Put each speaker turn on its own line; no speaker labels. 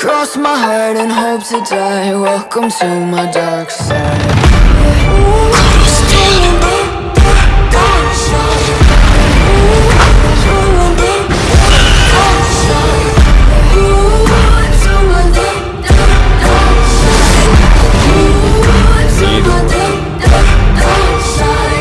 Cross my heart and hope to die. Welcome to my dark side.